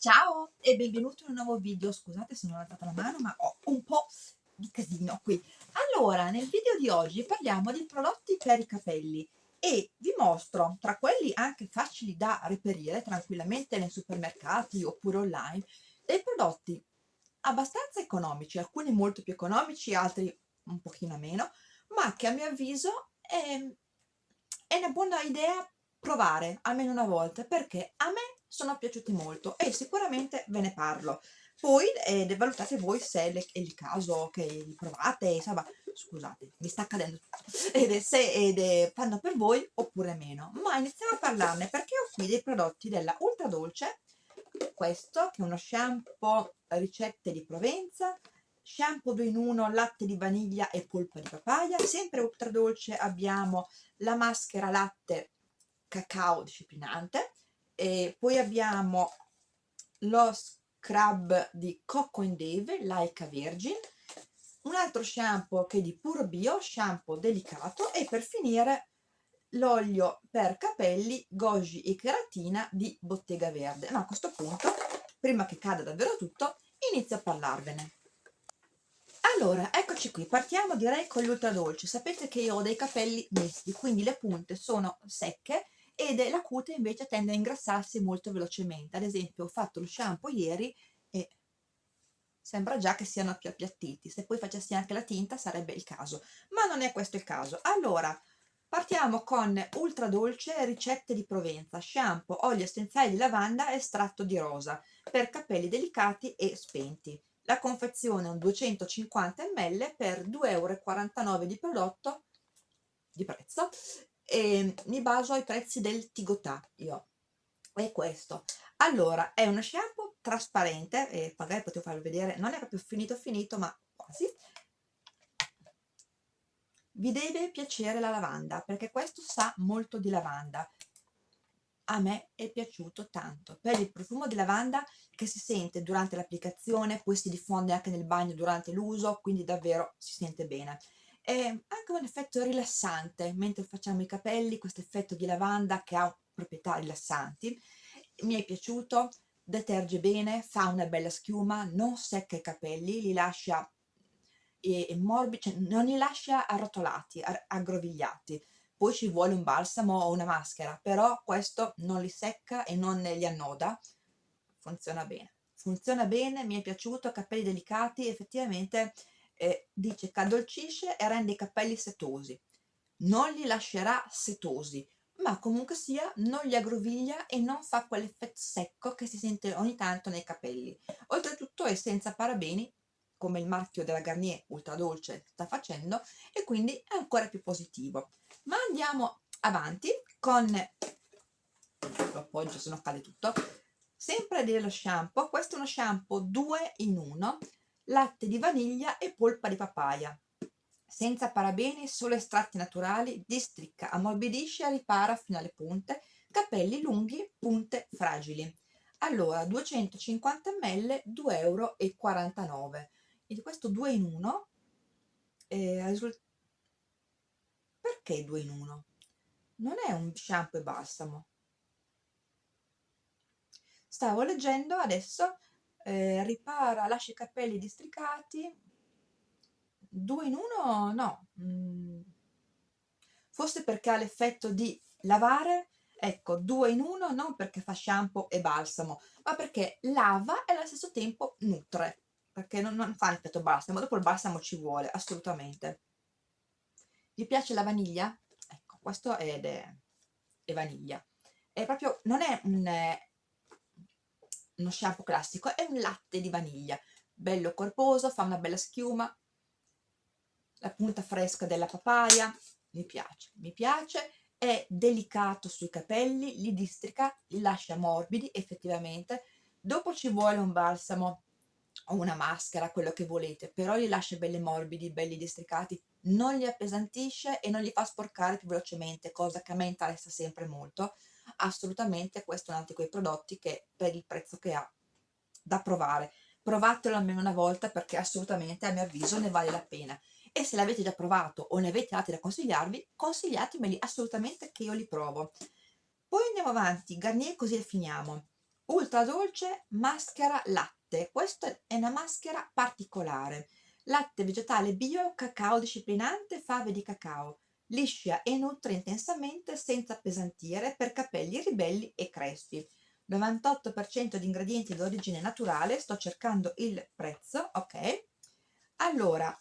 Ciao e benvenuto in un nuovo video, scusate se non ho alzato la mano ma ho un po' di casino qui. Allora, nel video di oggi parliamo di prodotti per i capelli e vi mostro, tra quelli anche facili da reperire tranquillamente nei supermercati oppure online, dei prodotti abbastanza economici, alcuni molto più economici, altri un pochino meno, ma che a mio avviso è, è una buona idea provare almeno una volta perché a me sono piaciuti molto e sicuramente ve ne parlo. Poi eh, valutate voi se è il caso che li provate, insomma, scusate, mi sta cadendo tutto, ed è, se ed è, fanno per voi oppure meno. Ma iniziamo a parlarne perché ho qui dei prodotti della Ultra Dolce, questo che è uno shampoo ricette di Provenza, shampoo 2 in 1, latte di vaniglia e polpa di papaya, sempre Ultra Dolce abbiamo la maschera latte cacao disciplinante, e poi abbiamo lo scrub di Coco and Dave Laika Virgin un altro shampoo che è di Puro Bio shampoo delicato e per finire l'olio per capelli Goji e Keratina di Bottega Verde. Ma a questo punto prima che cada davvero tutto inizio a parlarvene. Allora, eccoci qui, partiamo direi con l'ultra dolce. Sapete che io ho dei capelli misti, quindi le punte sono secche ed la cute invece tende a ingrassarsi molto velocemente. Ad esempio ho fatto lo shampoo ieri e sembra già che siano più appiattiti. Se poi facessi anche la tinta sarebbe il caso, ma non è questo il caso. Allora, partiamo con ultra dolce ricette di Provenza, shampoo, olio essenziale di lavanda estratto di rosa per capelli delicati e spenti. La confezione è un 250 ml per 2,49 euro di prodotto di prezzo e mi baso ai prezzi del Tigotà io. È questo. Allora è uno shampoo trasparente e magari potevo farlo vedere non è proprio finito finito ma quasi. Vi deve piacere la lavanda perché questo sa molto di lavanda. A me è piaciuto tanto. Per il profumo di lavanda che si sente durante l'applicazione poi si diffonde anche nel bagno durante l'uso quindi davvero si sente bene è anche un effetto rilassante mentre facciamo i capelli, questo effetto di lavanda che ha proprietà rilassanti. Mi è piaciuto, deterge bene, fa una bella schiuma, non secca i capelli, li lascia e morbidi, cioè non li lascia arrotolati, aggrovigliati. Poi ci vuole un balsamo o una maschera, però questo non li secca e non li annoda, funziona bene. Funziona bene, mi è piaciuto, capelli delicati, effettivamente eh, dice che addolcisce e rende i capelli setosi non li lascerà setosi ma comunque sia non li aggroviglia e non fa quell'effetto secco che si sente ogni tanto nei capelli. Oltretutto è senza parabeni come il marchio della Garnier ultra dolce sta facendo e quindi è ancora più positivo. Ma andiamo avanti con lo appoggio se no cade tutto. Sempre dello shampoo questo è uno shampoo 2 in 1 latte di vaniglia e polpa di papaya. Senza parabeni, solo estratti naturali, districca, ammorbidisce e ripara fino alle punte, capelli lunghi, punte fragili. Allora, 250 ml, 2,49 euro. E questo 2 in 1, eh, perché 2 in 1? Non è un shampoo e balsamo. Stavo leggendo adesso eh, ripara, lascia i capelli districati, due in uno no, mm. forse perché ha l'effetto di lavare, ecco, due in uno non perché fa shampoo e balsamo, ma perché lava e allo stesso tempo nutre, perché non, non fa l'effetto balsamo, dopo il balsamo ci vuole, assolutamente. Vi piace la vaniglia? Ecco, questo è, è, è vaniglia. È proprio, non è un, uno shampoo classico, è un latte di vaniglia, bello corposo, fa una bella schiuma, la punta fresca della papaya, mi piace, mi piace, è delicato sui capelli, li districa, li lascia morbidi effettivamente, dopo ci vuole un balsamo o una maschera, quello che volete, però li lascia belli morbidi, belli districati, non li appesantisce e non li fa sporcare più velocemente, cosa che a me interessa sempre molto, assolutamente questo è un altro di quei prodotti che per il prezzo che ha da provare. Provatelo almeno una volta perché assolutamente a mio avviso ne vale la pena. E se l'avete già provato o ne avete altri da consigliarvi consigliatemeli assolutamente che io li provo. Poi andiamo avanti Garnier così le finiamo. Ultra dolce maschera latte. Questa è una maschera particolare. Latte vegetale bio cacao disciplinante fave di cacao liscia e nutre intensamente senza appesantire per capelli ribelli e crespi. 98% di ingredienti di origine naturale sto cercando il prezzo ok? Allora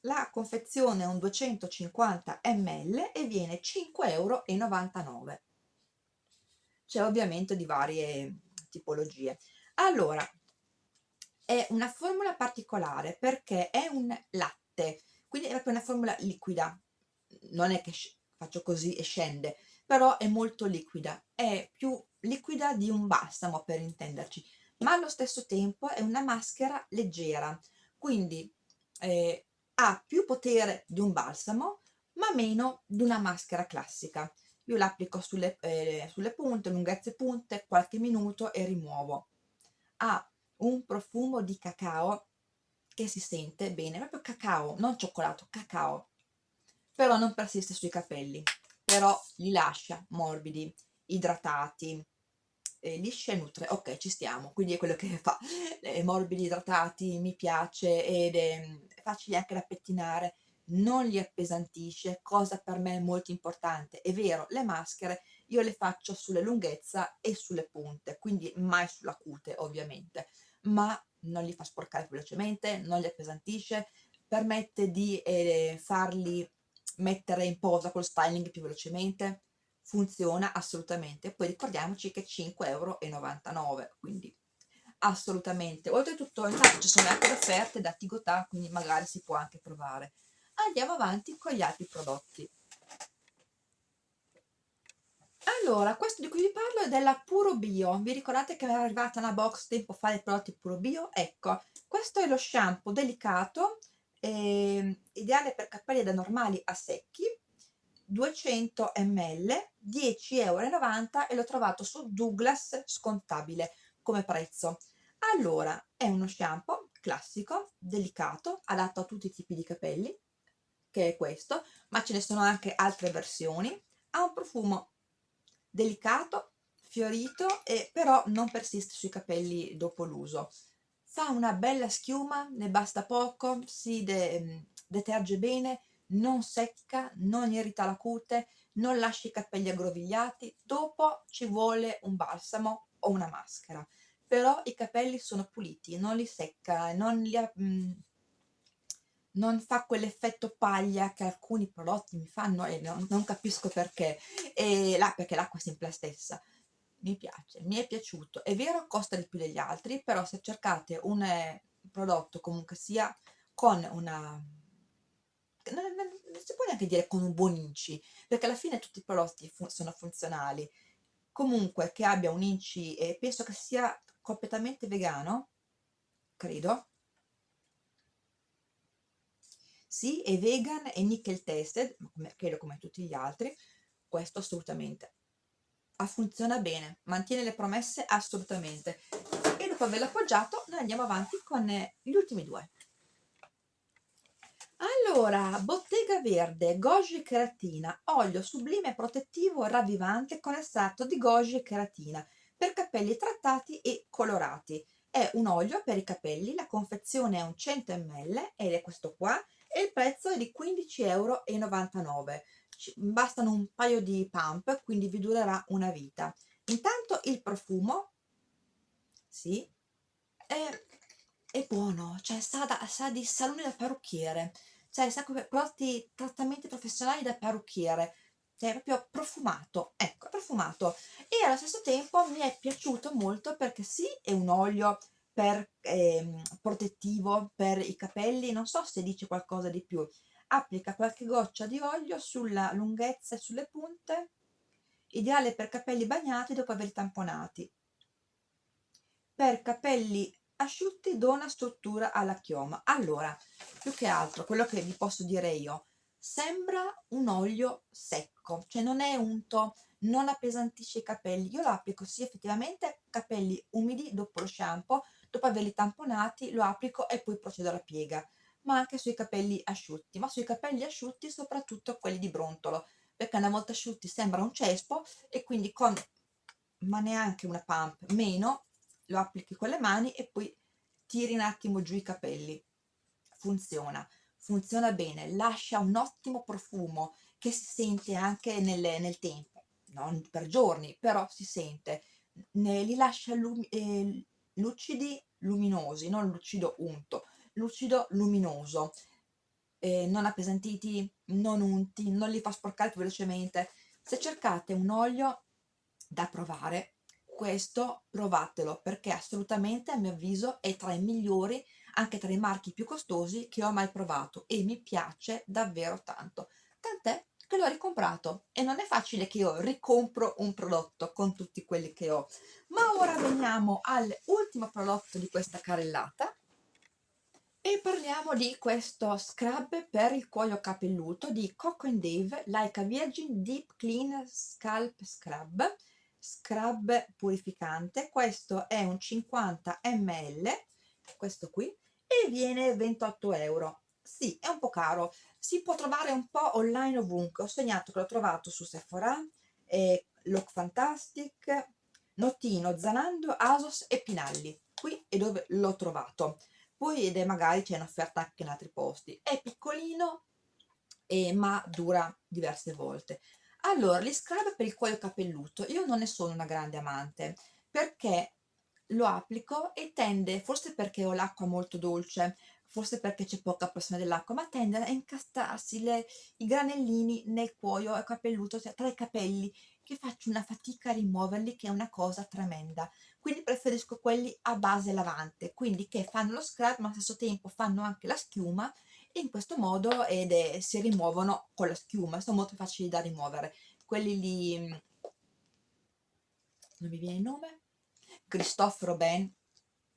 la confezione è un 250 ml e viene 5,99 euro c'è ovviamente di varie tipologie. Allora è una formula particolare perché è un latte quindi è proprio una formula liquida non è che faccio così e scende però è molto liquida è più liquida di un balsamo per intenderci ma allo stesso tempo è una maschera leggera quindi eh, ha più potere di un balsamo ma meno di una maschera classica. Io l'applico sulle, eh, sulle punte, lunghezze punte, qualche minuto e rimuovo. Ha un profumo di cacao che si sente bene, proprio cacao, non cioccolato, cacao però non persiste sui capelli però li lascia morbidi, idratati eh, lisci e nutre, ok ci stiamo quindi è quello che fa, eh, morbidi idratati mi piace ed è facile anche da pettinare non li appesantisce, cosa per me molto importante. È vero, le maschere io le faccio sulle lunghezza e sulle punte, quindi mai sulla cute ovviamente, ma non li fa sporcare velocemente, non li appesantisce, permette di eh, farli mettere in posa col styling più velocemente, funziona assolutamente. Poi ricordiamoci che 5,99 euro, quindi assolutamente. Oltretutto intanto ci sono anche le offerte da Tigotà, quindi magari si può anche provare andiamo avanti con gli altri prodotti allora questo di cui vi parlo è della Puro Bio vi ricordate che era arrivata una box tempo fa dei prodotti Puro Bio? ecco questo è lo shampoo delicato eh, ideale per capelli da normali a secchi 200 ml 10,90 euro e l'ho trovato su Douglas scontabile come prezzo allora è uno shampoo classico delicato adatto a tutti i tipi di capelli che è questo, ma ce ne sono anche altre versioni. Ha un profumo delicato, fiorito, e però non persiste sui capelli dopo l'uso. Fa una bella schiuma, ne basta poco, si de deterge bene, non secca, non irrita la cute, non lascia i capelli aggrovigliati, dopo ci vuole un balsamo o una maschera. Però i capelli sono puliti, non li secca, non li... Mh, non fa quell'effetto paglia che alcuni prodotti mi fanno e non, non capisco perché, e là, perché l'acqua è sempre la stessa. Mi piace, mi è piaciuto. È vero, costa di più degli altri, però se cercate un eh, prodotto comunque sia con una... Non, non, non, si può neanche dire con un buon inci, perché alla fine tutti i prodotti fu sono funzionali. Comunque che abbia un inci, e penso che sia completamente vegano, credo, sì, è vegan e nickel tested, come, credo come tutti gli altri, questo assolutamente. Funziona bene, mantiene le promesse assolutamente. E dopo averlo appoggiato noi andiamo avanti con eh, gli ultimi due. Allora, Bottega Verde, goji e keratina, olio sublime protettivo ravvivante con estratto di goji e keratina per capelli trattati e colorati. È un olio per i capelli, la confezione è un 100 ml ed è questo qua e il prezzo è di 15,99 euro bastano un paio di pump quindi vi durerà una vita intanto il profumo sì è, è buono cioè sa, da, sa di salone da parrucchiere cioè sa come prodotti trattamenti professionali da parrucchiere cioè proprio profumato ecco profumato e allo stesso tempo mi è piaciuto molto perché sì è un olio per ehm, protettivo per i capelli, non so se dice qualcosa di più. Applica qualche goccia di olio sulla lunghezza e sulle punte, ideale per capelli bagnati dopo averli tamponati. Per capelli asciutti dona struttura alla chioma. Allora, più che altro, quello che vi posso dire io, sembra un olio secco, cioè non è unto, non appesantisce i capelli. Io lo applico sì effettivamente capelli umidi dopo lo shampoo, dopo averli tamponati lo applico e poi procedo alla piega ma anche sui capelli asciutti ma sui capelli asciutti soprattutto quelli di brontolo perché una volta asciutti sembra un cespo e quindi con ma neanche una pump meno lo applichi con le mani e poi tiri un attimo giù i capelli. Funziona funziona bene lascia un ottimo profumo che si sente anche nel, nel tempo non per giorni però si sente. Ne, li lascia lumi, eh, lucidi luminosi non lucido unto lucido luminoso eh, non appesantiti non unti non li fa sporcare più velocemente. Se cercate un olio da provare questo provatelo perché assolutamente a mio avviso è tra i migliori anche tra i marchi più costosi che ho mai provato e mi piace davvero tanto. Tant'è che l'ho ricomprato e non è facile che io ricompro un prodotto con tutti quelli che ho. Ma ora veniamo all'ultimo prodotto di questa carrellata e parliamo di questo scrub per il cuoio capelluto di Coco Dave Like Virgin Deep Clean Scalp Scrub scrub purificante. Questo è un 50 ml questo qui e viene 28 euro. Sì è un po' caro. Si può trovare un po' online ovunque. Ho segnato che l'ho trovato su Sephora eh, Look Fantastic Notino, Zanando, Asos e Pinalli. Qui è dove l'ho trovato poi ed è magari c'è in offerta anche in altri posti. È piccolino eh, ma dura diverse volte. Allora, gli scrub per il cuoio capelluto, io non ne sono una grande amante, perché lo applico e tende, forse perché ho l'acqua molto dolce, forse perché c'è poca pressione dell'acqua, ma tende a incastarsi le, i granellini nel cuoio capelluto, cioè tra i capelli, che faccio una fatica a rimuoverli, che è una cosa tremenda. Quindi preferisco quelli a base lavante, quindi che fanno lo scrub, ma allo stesso tempo fanno anche la schiuma, e in questo modo ed è, si rimuovono con la schiuma, sono molto facili da rimuovere. Quelli lì, mm, non mi viene il nome, Christophe Robin,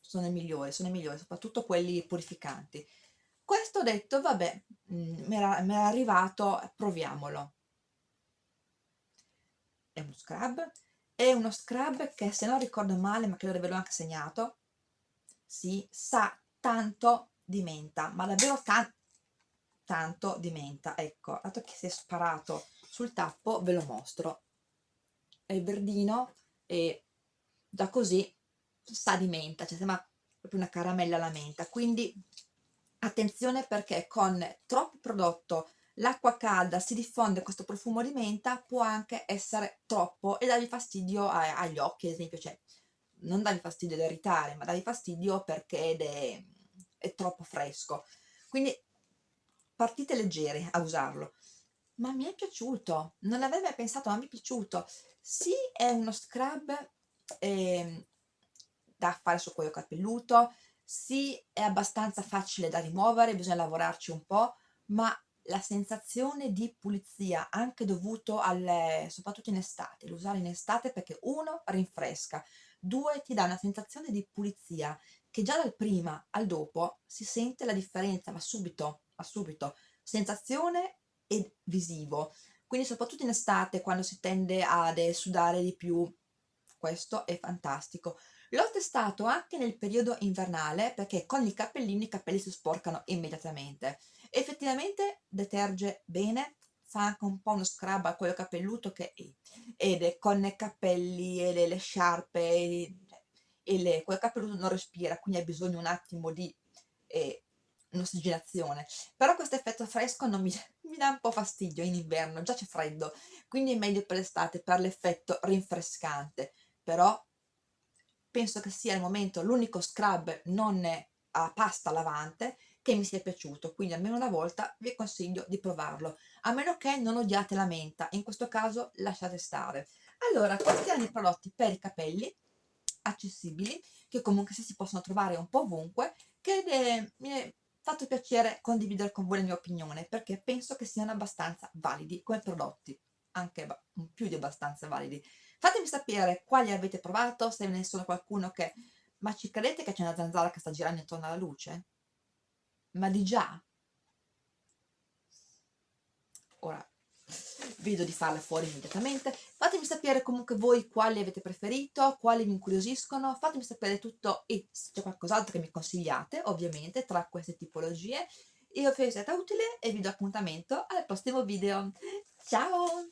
sono i migliori, sono i migliori, soprattutto quelli purificanti. Questo detto, vabbè, mm, mi era, era arrivato, proviamolo. È uno scrub, è uno scrub che se non ricordo male, ma credo di averlo anche segnato, si sa tanto di menta, ma davvero tanto, tanto di menta. Ecco dato che si è sparato sul tappo ve lo mostro. È verdino e da così sa di menta cioè sembra proprio una caramella alla menta. Quindi attenzione perché con troppo prodotto l'acqua calda si diffonde questo profumo di menta può anche essere troppo e darvi fastidio a, agli occhi ad esempio cioè non darvi fastidio da irritare ma darvi fastidio perché è, è troppo fresco. Quindi partite leggere a usarlo. Ma mi è piaciuto non avevo mai pensato ma mi è piaciuto. Sì è uno scrub eh, da fare sul cuoio capelluto. Sì è abbastanza facile da rimuovere bisogna lavorarci un po' ma la sensazione di pulizia anche dovuto al soprattutto in estate lo usare in estate perché uno rinfresca due ti dà una sensazione di pulizia che già dal prima al dopo si sente la differenza ma subito subito, sensazione e visivo. Quindi soprattutto in estate quando si tende ad sudare di più, questo è fantastico. L'ho testato anche nel periodo invernale perché con i cappellini i capelli si sporcano immediatamente. Effettivamente deterge bene, fa anche un po' uno scrub a quello capelluto che è, ed con i capelli e le, le sciarpe e, e le, quel capelluto non respira, quindi ha bisogno un attimo di eh, un'ossigenazione però questo effetto fresco non mi, mi dà un po' fastidio in inverno già c'è freddo quindi è meglio per l'estate per l'effetto rinfrescante. Però penso che sia al momento l'unico scrub non a pasta lavante che mi sia piaciuto quindi almeno una volta vi consiglio di provarlo a meno che non odiate la menta in questo caso lasciate stare allora questi erano i prodotti per i capelli accessibili che comunque si possono trovare un po' ovunque che eh, mi è fatto piacere condividere con voi la mia opinione perché penso che siano abbastanza validi come prodotti, anche più di abbastanza validi. Fatemi sapere quali avete provato, se ne sono qualcuno che... Ma ci credete che c'è una zanzara che sta girando intorno alla luce? Ma di già? Ora, vedo di farla fuori immediatamente. Fatemi sapere comunque voi quali avete preferito quali vi incuriosiscono. Fatemi sapere tutto e se c'è qualcos'altro che mi consigliate ovviamente tra queste tipologie. Io spero sia stata utile e vi do appuntamento al prossimo video. Ciao